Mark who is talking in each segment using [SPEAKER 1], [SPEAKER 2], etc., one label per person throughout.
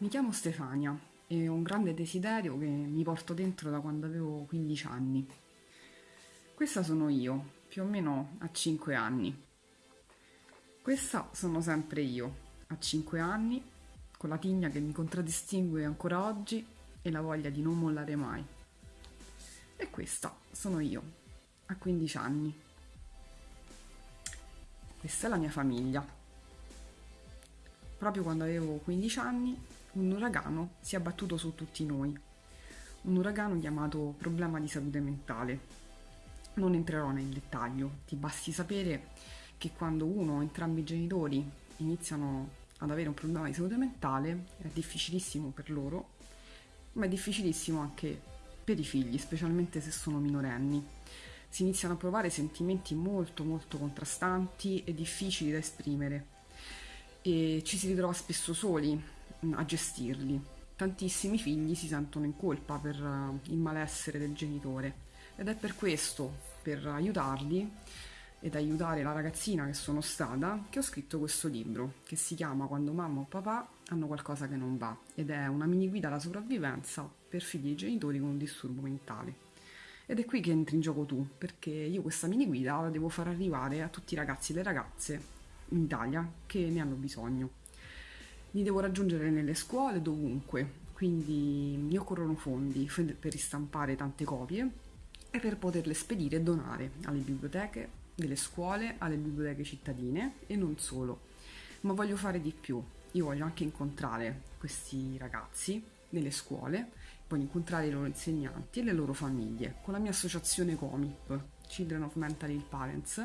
[SPEAKER 1] Mi chiamo Stefania e ho un grande desiderio che mi porto dentro da quando avevo 15 anni. Questa sono io, più o meno a 5 anni. Questa sono sempre io, a 5 anni, con la tigna che mi contraddistingue ancora oggi e la voglia di non mollare mai. E questa sono io, a 15 anni. Questa è la mia famiglia. Proprio quando avevo 15 anni un uragano si è abbattuto su tutti noi. Un uragano chiamato problema di salute mentale. Non entrerò nel dettaglio, ti basti sapere che quando uno o entrambi i genitori iniziano ad avere un problema di salute mentale è difficilissimo per loro, ma è difficilissimo anche per i figli, specialmente se sono minorenni. Si iniziano a provare sentimenti molto molto contrastanti e difficili da esprimere e ci si ritrova spesso soli a gestirli. Tantissimi figli si sentono in colpa per eh, il malessere del genitore ed è per questo, per aiutarli ed aiutare la ragazzina che sono stata, che ho scritto questo libro che si chiama Quando mamma o papà hanno qualcosa che non va ed è una mini guida alla sopravvivenza per figli e genitori con un disturbo mentale. Ed è qui che entri in gioco tu, perché io questa mini guida la devo far arrivare a tutti i ragazzi e le ragazze in Italia che ne hanno bisogno li devo raggiungere nelle scuole, dovunque, quindi mi occorrono fondi per ristampare tante copie e per poterle spedire e donare alle biblioteche delle scuole, alle biblioteche cittadine e non solo. Ma voglio fare di più. Io voglio anche incontrare questi ragazzi nelle scuole, voglio incontrare i loro insegnanti e le loro famiglie. Con la mia associazione COMIP, Children of Mental Ill Parents,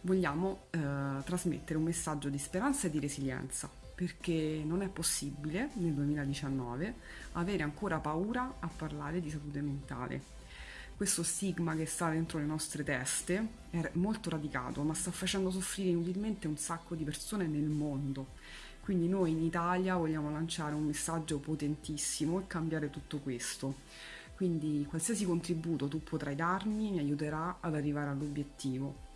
[SPEAKER 1] vogliamo eh, trasmettere un messaggio di speranza e di resilienza perché non è possibile nel 2019 avere ancora paura a parlare di salute mentale. Questo stigma che sta dentro le nostre teste è molto radicato, ma sta facendo soffrire inutilmente un sacco di persone nel mondo. Quindi noi in Italia vogliamo lanciare un messaggio potentissimo e cambiare tutto questo. Quindi qualsiasi contributo tu potrai darmi mi aiuterà ad arrivare all'obiettivo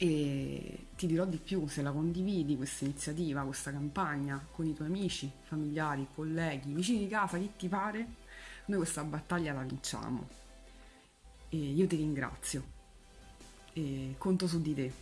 [SPEAKER 1] e ti dirò di più se la condividi questa iniziativa, questa campagna con i tuoi amici, familiari, colleghi, vicini di casa, chi ti pare, noi questa battaglia la vinciamo. E io ti ringrazio e conto su di te.